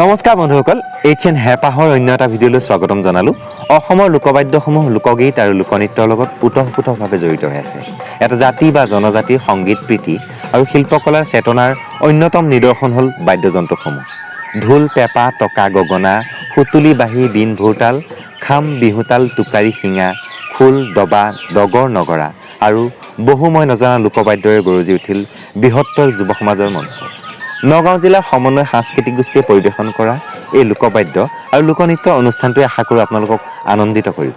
নমস্কাৰ বন্ধুসকল H N হেঁপাহৰ অন্য এটা ভিডিঅ'লৈ স্বাগতম জনালোঁ। অসমৰ লোকবাদ্যসমূহ লোকগীত আৰু লোকনৃত্যৰ লগত ওতঃপ্ৰোতভাৱে জড়িত হৈ আছে। এটা জাতি বা জনজাতিৰ সংগীত প্ৰীতি আৰু শিল্পকলাৰ চেতনাৰ অন্যতম নিদৰ্শন হ'ল বাদ্যযন্ত্ৰসমূহ। ঢোল পেঁপা টকা গগনা সুতুলি বাঁহী বিন ভোৰতাল খাম বিহুতাল টোকাৰী শিঙা খোল দবা ডগৰ নগৰা আৰু বহু মই নজনা লোকবাদ্যৰে গৰজি উঠিল বৃহত্তৰ যুৱ সমাজৰ মঞ্চ। নগাঁও জিলাৰ সমন্বয় সাংস্কৃতিক গোষ্ঠীয়ে পৰিৱেশন কৰা এই লোকবাদ্য আৰু লোকনৃত্য অনুষ্ঠানটোৱে আশা কৰোঁ আপোনালোকক আনন্দিত কৰিব।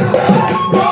Oh,